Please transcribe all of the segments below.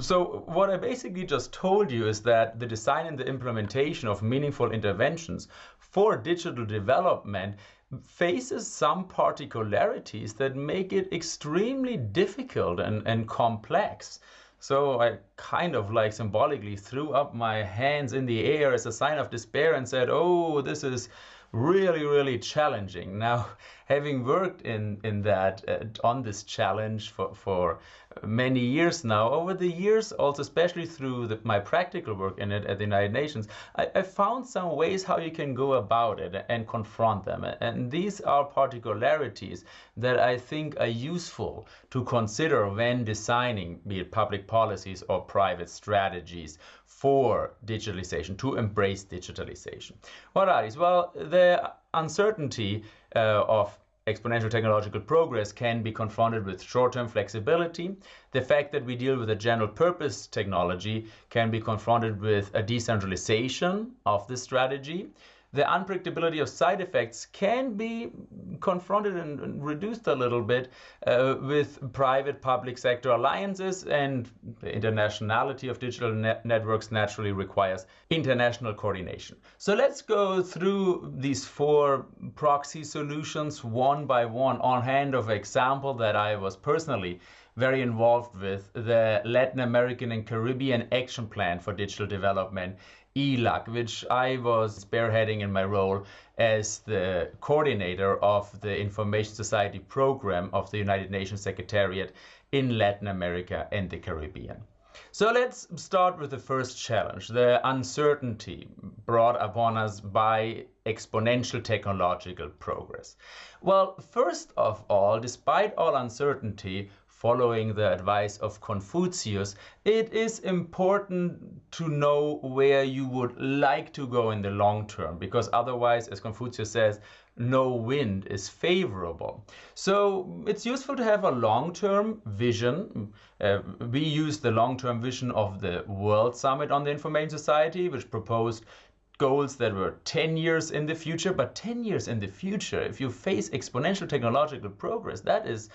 So what I basically just told you is that the design and the implementation of meaningful interventions for digital development faces some particularities that make it extremely difficult and, and complex. So I kind of like symbolically threw up my hands in the air as a sign of despair and said, oh, this is really, really challenging. Now, having worked in, in that, uh, on this challenge for, for many years now, over the years, also especially through the, my practical work in it at the United Nations, I, I, found some ways how you can go about it and confront them. And these are particularities that I think are useful to consider when designing, be it public policies or private strategies for digitalization, to embrace digitalization. What are these? Well, the uncertainty uh, of exponential technological progress can be confronted with short-term flexibility. The fact that we deal with a general purpose technology can be confronted with a decentralization of the strategy the unpredictability of side effects can be confronted and reduced a little bit uh, with private public sector alliances and the internationality of digital net networks naturally requires international coordination. So let's go through these four proxy solutions one by one on hand of example that I was personally very involved with the Latin American and Caribbean Action Plan for Digital Development ELAC, which I was spearheading in my role as the coordinator of the Information Society program of the United Nations Secretariat in Latin America and the Caribbean. So let's start with the first challenge, the uncertainty brought upon us by exponential technological progress. Well, first of all, despite all uncertainty, following the advice of Confucius, it is important to know where you would like to go in the long term, because otherwise, as Confucius says, no wind is favorable. So it's useful to have a long-term vision. Uh, we use the long-term vision of the World Summit on the Information Society, which proposed goals that were 10 years in the future, but 10 years in the future, if you face exponential technological progress, that is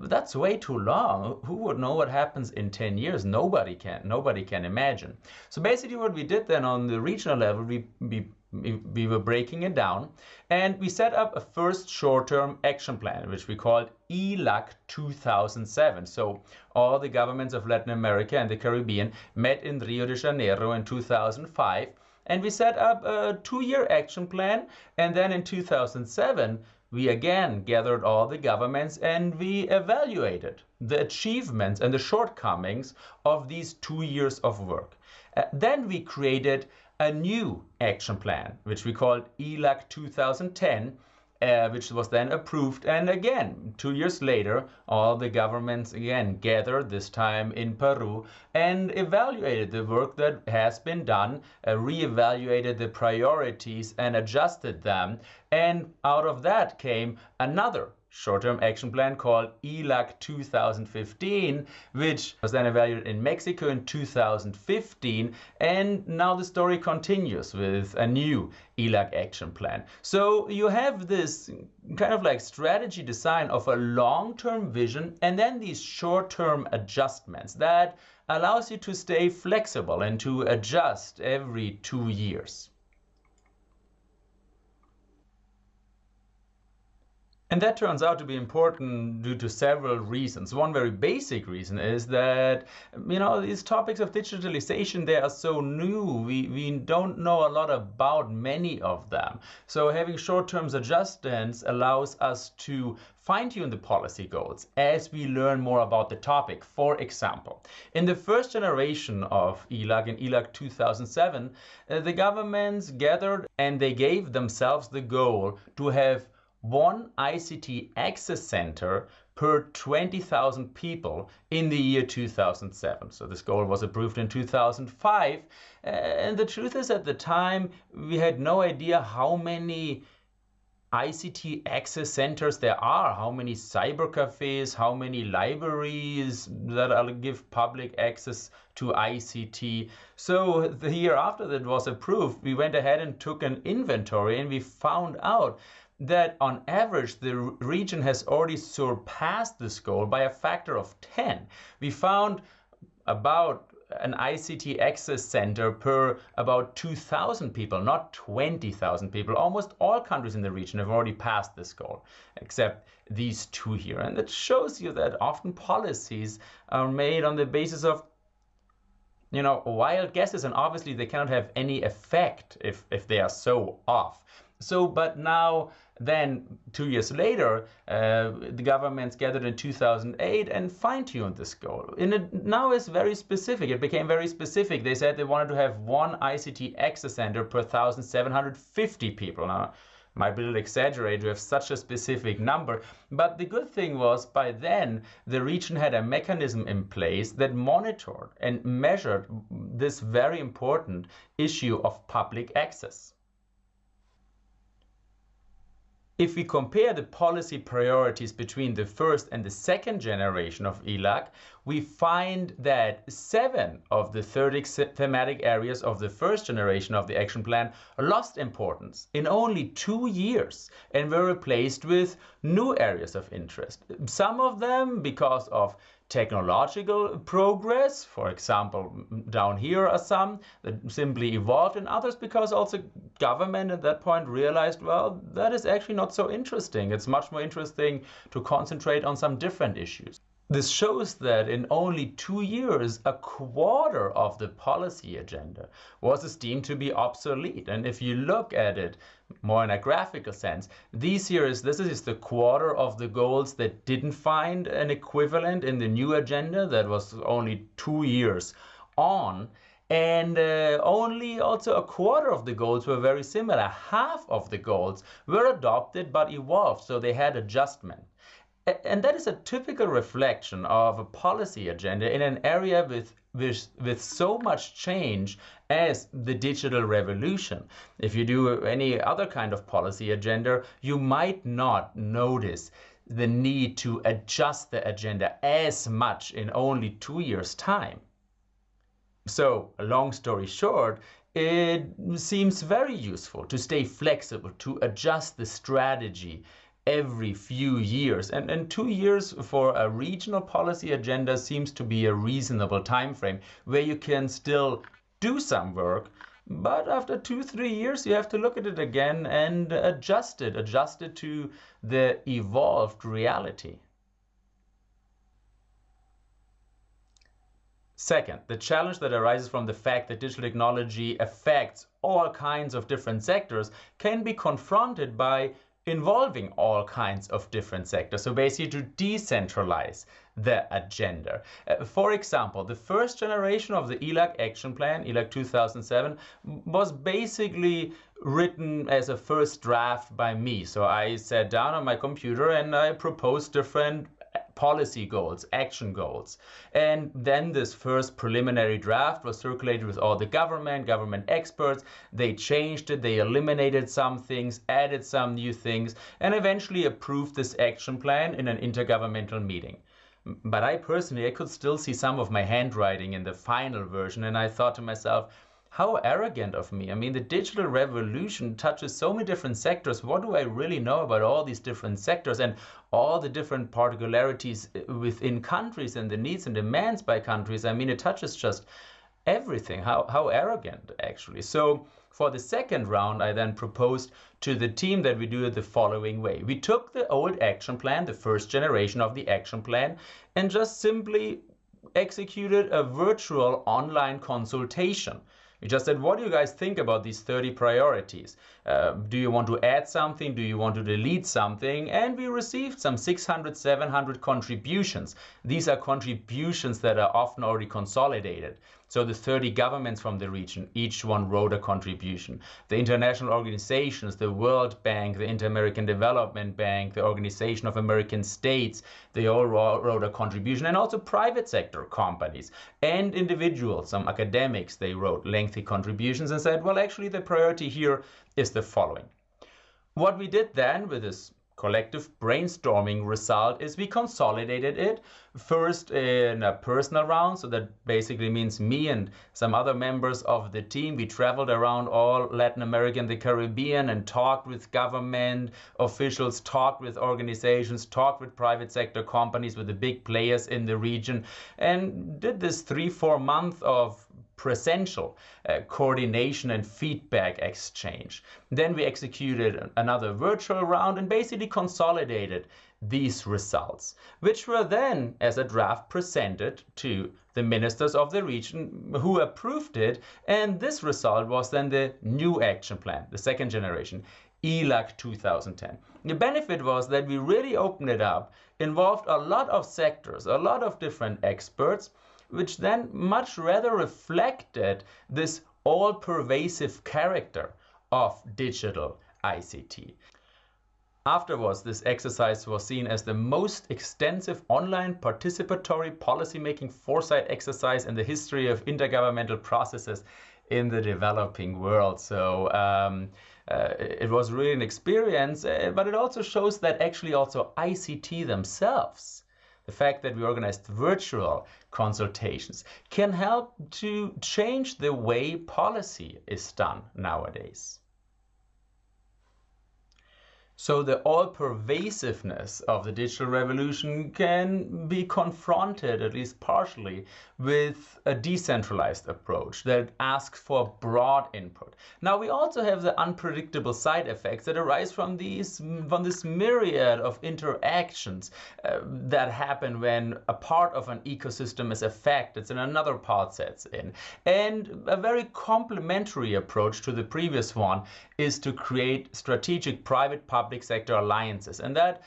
that's way too long. Who would know what happens in 10 years? Nobody can. Nobody can imagine. So basically what we did then on the regional level, we, we, we were breaking it down and we set up a first short-term action plan, which we called ELAC 2007. So all the governments of Latin America and the Caribbean met in Rio de Janeiro in 2005 and we set up a two-year action plan and then in 2007 we again gathered all the governments and we evaluated the achievements and the shortcomings of these two years of work. Uh, then we created a new action plan, which we called ELAC 2010, uh, which was then approved. And again, two years later, all the governments again gathered, this time in Peru, and evaluated the work that has been done, uh, re-evaluated the priorities and adjusted them. And out of that came another short-term action plan called ELAC 2015, which was then evaluated in Mexico in 2015. And now the story continues with a new ELAC action plan. So you have this kind of like strategy design of a long-term vision and then these short-term adjustments that allows you to stay flexible and to adjust every two years. And that turns out to be important due to several reasons. One very basic reason is that, you know, these topics of digitalization, they are so new. We, we don't know a lot about many of them. So having short-term adjustments allows us to fine-tune the policy goals as we learn more about the topic. For example, in the first generation of ELAC, in ELAC 2007, uh, the governments gathered and they gave themselves the goal to have one ICT access center per 20,000 people in the year 2007. So this goal was approved in 2005. Uh, and the truth is at the time, we had no idea how many ICT access centers there are, how many cyber cafes, how many libraries that give public access to ICT. So the year after that was approved, we went ahead and took an inventory and we found out that on average the region has already surpassed this goal by a factor of 10. We found about an ICT access center per about 2,000 people, not 20,000 people. Almost all countries in the region have already passed this goal, except these two here. And it shows you that often policies are made on the basis of you know, wild guesses, and obviously they cannot have any effect if, if they are so off. So, but now, then, two years later, uh, the governments gathered in 2008 and fine-tuned this goal. And it now is very specific. It became very specific. They said they wanted to have one ICT access center per 1,750 people. Now, might be a little exaggerated to have such a specific number. But the good thing was by then the region had a mechanism in place that monitored and measured this very important issue of public access. If we compare the policy priorities between the first and the second generation of ELAC, we find that seven of the 30 thematic areas of the first generation of the action plan lost importance in only two years and were replaced with new areas of interest. Some of them because of technological progress, for example, down here are some that simply evolved, and others because also government at that point realized, well, that is actually not so interesting. It's much more interesting to concentrate on some different issues. This shows that in only two years, a quarter of the policy agenda was esteemed to be obsolete. And if you look at it more in a graphical sense, these years, this is the quarter of the goals that didn't find an equivalent in the new agenda that was only two years on. And uh, only also a quarter of the goals were very similar. Half of the goals were adopted but evolved, so they had adjustment. And that is a typical reflection of a policy agenda in an area with, with, with so much change as the digital revolution. If you do any other kind of policy agenda, you might not notice the need to adjust the agenda as much in only two years' time. So, long story short, it seems very useful to stay flexible, to adjust the strategy every few years. And, and two years for a regional policy agenda seems to be a reasonable time frame where you can still do some work. But after two, three years, you have to look at it again and adjust it, adjust it to the evolved reality. Second, the challenge that arises from the fact that digital technology affects all kinds of different sectors can be confronted by involving all kinds of different sectors. So basically to decentralize the agenda. Uh, for example, the first generation of the ELAC action plan, ELAC 2007, was basically written as a first draft by me. So I sat down on my computer and I proposed different policy goals, action goals. And then this first preliminary draft was circulated with all the government, government experts. They changed it, they eliminated some things, added some new things, and eventually approved this action plan in an intergovernmental meeting. But I personally, I could still see some of my handwriting in the final version, and I thought to myself, how arrogant of me. I mean, the digital revolution touches so many different sectors. What do I really know about all these different sectors and all the different particularities uh, within countries and the needs and demands by countries? I mean, it touches just everything. How, how arrogant, actually. So for the second round, I then proposed to the team that we do it the following way. We took the old action plan, the first generation of the action plan, and just simply executed a virtual online consultation. We just said, what do you guys think about these 30 priorities? Uh, do you want to add something? Do you want to delete something? And we received some 600, 700 contributions. These are contributions that are often already consolidated. So the 30 governments from the region, each one wrote a contribution. The international organizations, the World Bank, the Inter-American Development Bank, the Organization of American States, they all wrote a contribution. And also private sector companies and individuals, some academics, they wrote lengthy contributions and said, well, actually the priority here is the following. What we did then with this collective brainstorming result is we consolidated it first in a personal round. So that basically means me and some other members of the team. We traveled around all latin america and the caribbean and talked with government officials talked with organizations talked with private sector companies with the big players in the region and did this three four months of presential uh, coordination and feedback exchange. Then we executed another virtual round and basically consolidated these results, which were then, as a draft, presented to the ministers of the region who approved it. And this result was then the new action plan, the second generation, ELAC 2010. The benefit was that we really opened it up, involved a lot of sectors, a lot of different experts, which then much rather reflected this all-pervasive character of digital ICT. Afterwards, this exercise was seen as the most extensive online participatory policymaking foresight exercise in the history of intergovernmental processes in the developing world. So um, uh, it was really an experience, uh, but it also shows that actually also ICT themselves the fact that we organized virtual consultations can help to change the way policy is done nowadays. So the all-pervasiveness of the digital revolution can be confronted, at least partially, with a decentralized approach that asks for broad input. Now we also have the unpredictable side effects that arise from these from this myriad of interactions uh, that happen when a part of an ecosystem is affected and another part sets in. And a very complementary approach to the previous one is to create strategic private-public public sector alliances. And that,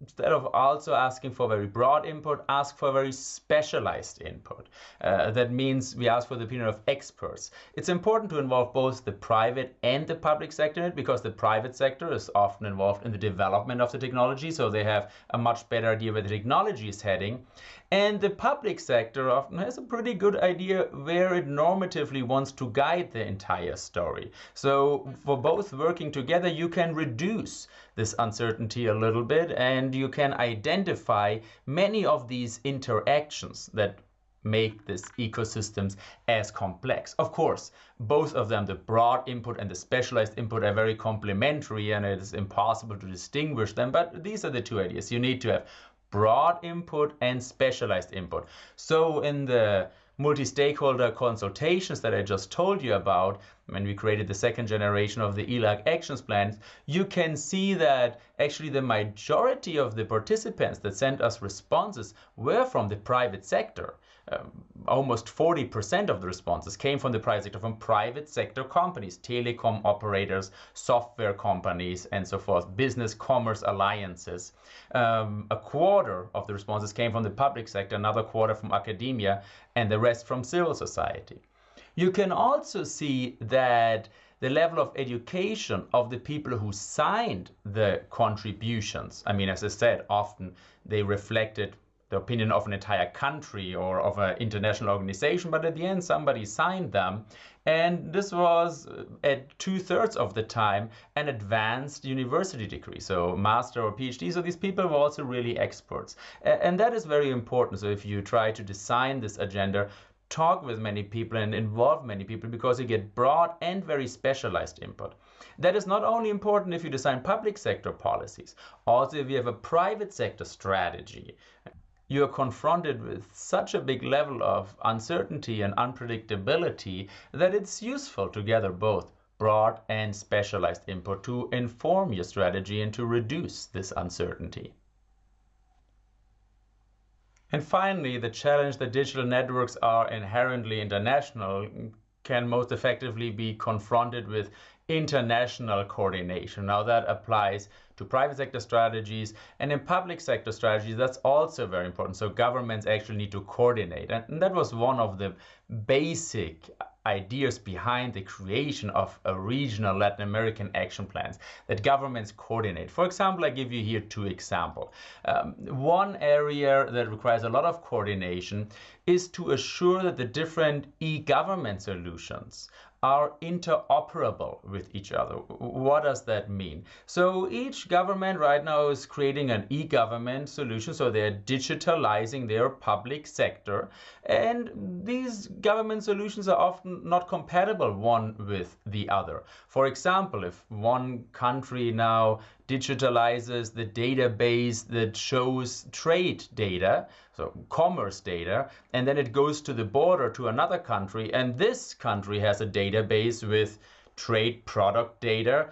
instead of also asking for very broad input, ask for very specialized input. Uh, that means we ask for the opinion of experts. It's important to involve both the private and the public sector because the private sector is often involved in the development of the technology, so they have a much better idea where the technology is heading. And the public sector often has a pretty good idea where it normatively wants to guide the entire story. So for both working together, you can reduce this uncertainty a little bit and you can identify many of these interactions that make these ecosystems as complex. Of course, both of them, the broad input and the specialized input are very complementary and it is impossible to distinguish them, but these are the two ideas. You need to have broad input and specialized input. So in the multi-stakeholder consultations that I just told you about, when we created the second generation of the ELAC actions plans, you can see that actually the majority of the participants that sent us responses were from the private sector. Um, almost 40% of the responses came from the private sector, from private sector companies, telecom operators, software companies, and so forth, business commerce alliances. Um, a quarter of the responses came from the public sector, another quarter from academia, and the rest from civil society. You can also see that the level of education of the people who signed the contributions, I mean, as I said, often they reflected the opinion of an entire country or of an international organization, but at the end somebody signed them. And this was uh, at two thirds of the time an advanced university degree, so master or PhD. So these people were also really experts. And that is very important. So if you try to design this agenda, talk with many people and involve many people because you get broad and very specialized input. That is not only important if you design public sector policies, also if you have a private sector strategy you are confronted with such a big level of uncertainty and unpredictability that it's useful to gather both broad and specialized input to inform your strategy and to reduce this uncertainty. And finally, the challenge that digital networks are inherently international can most effectively be confronted with international coordination. Now that applies to private sector strategies and in public sector strategies, that's also very important. So governments actually need to coordinate. And that was one of the basic ideas behind the creation of a regional Latin American action plans that governments coordinate. For example, I give you here two examples. Um, one area that requires a lot of coordination is to assure that the different e-government solutions are interoperable with each other. What does that mean? So each government right now is creating an e-government solution. So they're digitalizing their public sector. And these government solutions are often not compatible one with the other. For example, if one country now digitalizes the database that shows trade data, so commerce data, and then it goes to the border to another country, and this country has a database with trade product data,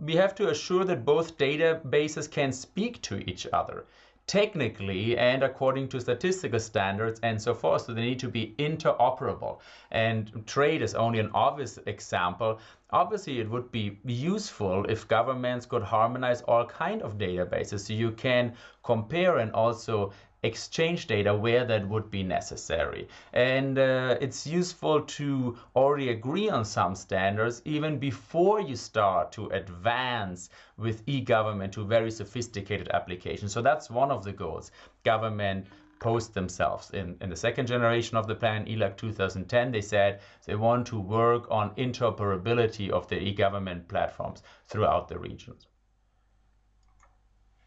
we have to assure that both databases can speak to each other technically and according to statistical standards and so forth. So they need to be interoperable. And trade is only an obvious example. Obviously, it would be useful if governments could harmonize all kind of databases so you can compare and also exchange data where that would be necessary. And uh, it's useful to already agree on some standards even before you start to advance with e-government to very sophisticated applications. So that's one of the goals. Government post themselves. In, in the second generation of the plan, ELAC 2010, they said they want to work on interoperability of the e-government platforms throughout the regions.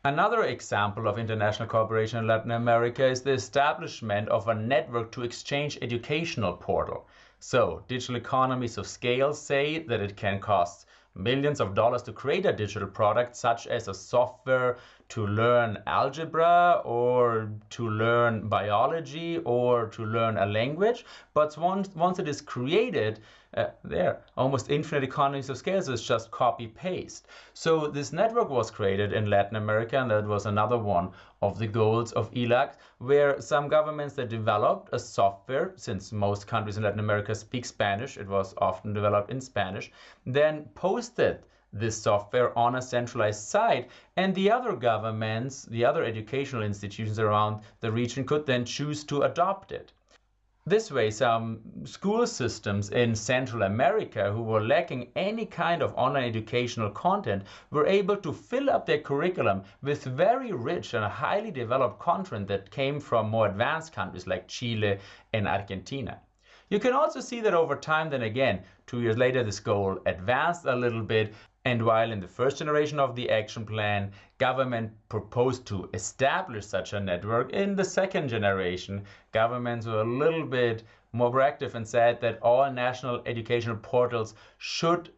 Another example of international cooperation in Latin America is the establishment of a network to exchange educational portal. So digital economies of scale say that it can cost millions of dollars to create a digital product such as a software to learn algebra or to learn biology or to learn a language. But once, once it is created, uh, there, almost infinite economies of scale, so it's just copy paste. So this network was created in Latin America, and that was another one of the goals of ELAC, where some governments that developed a software, since most countries in Latin America speak Spanish, it was often developed in Spanish, then posted this software on a centralized site and the other governments, the other educational institutions around the region could then choose to adopt it. This way, some school systems in Central America who were lacking any kind of online educational content were able to fill up their curriculum with very rich and highly developed content that came from more advanced countries like Chile and Argentina. You can also see that over time, then again, two years later, this goal advanced a little bit and while in the first generation of the action plan, government proposed to establish such a network, in the second generation, governments were a little bit more proactive and said that all national educational portals should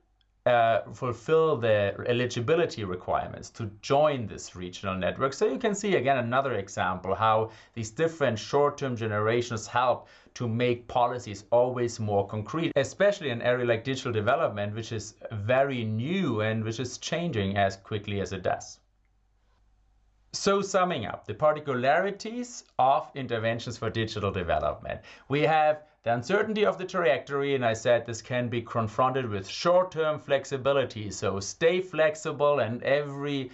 uh, fulfill the eligibility requirements to join this regional network. So you can see again another example how these different short-term generations help to make policies always more concrete, especially in an area like digital development, which is very new and which is changing as quickly as it does. So summing up the particularities of interventions for digital development, we have the uncertainty of the trajectory, and I said this can be confronted with short-term flexibility. So stay flexible and every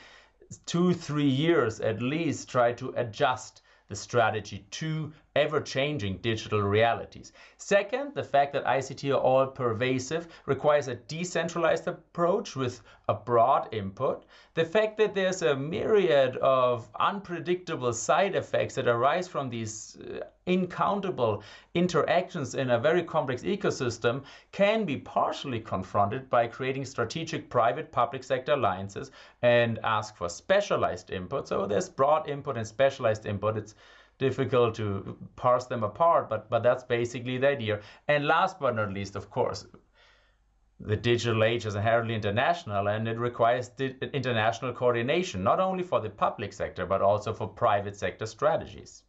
two, three years at least try to adjust the strategy to ever-changing digital realities. Second, the fact that ICT are all pervasive requires a decentralized approach with a broad input. The fact that there's a myriad of unpredictable side effects that arise from these uh, incountable interactions in a very complex ecosystem can be partially confronted by creating strategic private public sector alliances and ask for specialized input. So there's broad input and specialized input. It's difficult to parse them apart, but, but that's basically the idea. And last but not least, of course, the digital age is inherently international and it requires international coordination, not only for the public sector, but also for private sector strategies.